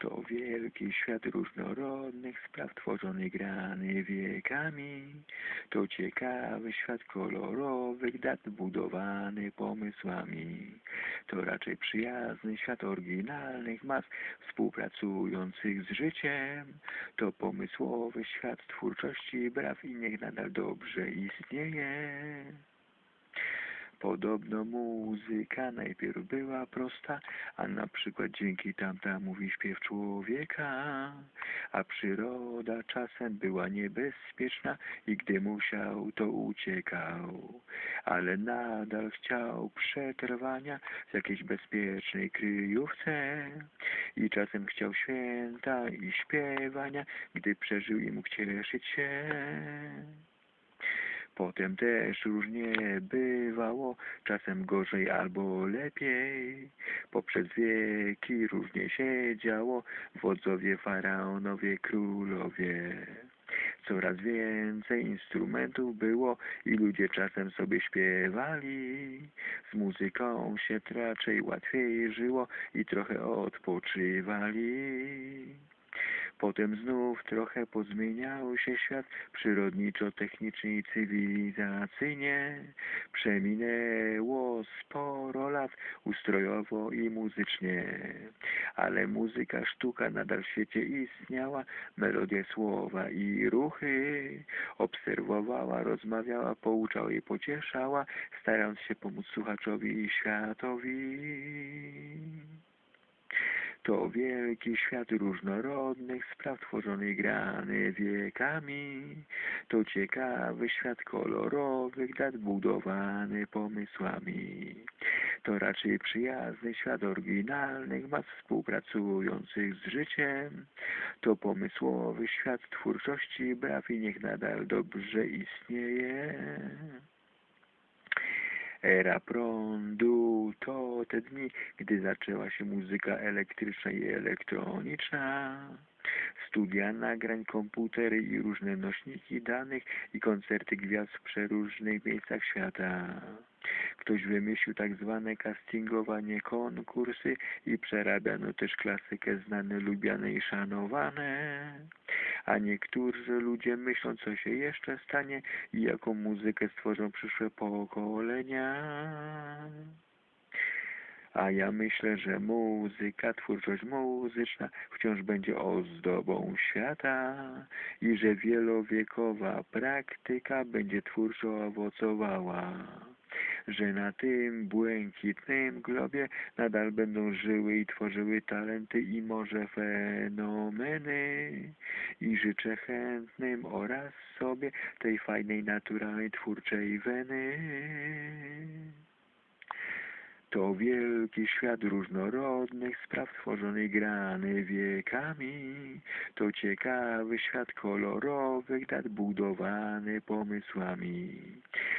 To wielki świat różnorodnych spraw tworzony grany wiekami. To ciekawy świat kolorowych dat budowany pomysłami. To raczej przyjazny świat oryginalnych mas współpracujących z życiem. To pomysłowy świat twórczości braw i niech nadal dobrze istnieje. Podobno muzyka najpierw była prosta, a na przykład dzięki tamta mówi śpiew człowieka, a przyroda czasem była niebezpieczna i gdy musiał, to uciekał, ale nadal chciał przetrwania w jakiejś bezpiecznej kryjówce. I czasem chciał święta i śpiewania, gdy przeżył i mógł cieszyć się. Potem też różnie bywało, czasem gorzej albo lepiej. Poprzez wieki różnie się działo, wodzowie, faraonowie, królowie. Coraz więcej instrumentów było i ludzie czasem sobie śpiewali. Z muzyką się raczej łatwiej żyło i trochę odpoczywali. Potem znów trochę pozmieniał się świat przyrodniczo-technicznie i cywilizacyjnie. Przeminęło sporo lat ustrojowo i muzycznie. Ale muzyka, sztuka nadal w świecie istniała. Melodie słowa i ruchy obserwowała, rozmawiała, pouczała i pocieszała, starając się pomóc słuchaczowi i światowi. To wielki świat różnorodnych spraw tworzony grany wiekami. To ciekawy świat kolorowych dat budowany pomysłami. To raczej przyjazny świat oryginalnych mas współpracujących z życiem. To pomysłowy świat twórczości braw i niech nadal dobrze istnieje era prądu, to te dni, gdy zaczęła się muzyka elektryczna i elektroniczna. Studia nagrań, komputery i różne nośniki danych i koncerty gwiazd w przeróżnych miejscach świata. Ktoś wymyślił tak zwane castingowanie konkursy i przerabiano też klasykę znane, lubiane i szanowane. A niektórzy ludzie myślą, co się jeszcze stanie i jaką muzykę stworzą przyszłe pokolenia. A ja myślę, że muzyka, twórczość muzyczna wciąż będzie ozdobą świata i że wielowiekowa praktyka będzie twórczo owocowała że na tym błękitnym globie nadal będą żyły i tworzyły talenty i może fenomeny. I życzę chętnym oraz sobie tej fajnej, naturalnej, twórczej weny. To wielki świat różnorodnych spraw stworzonych grany wiekami. To ciekawy świat kolorowych dat budowany pomysłami.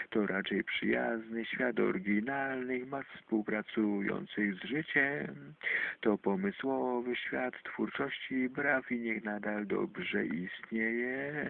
To raczej przyjazny świat oryginalnych mas współpracujących z życiem. To pomysłowy świat twórczości i braw i niech nadal dobrze istnieje.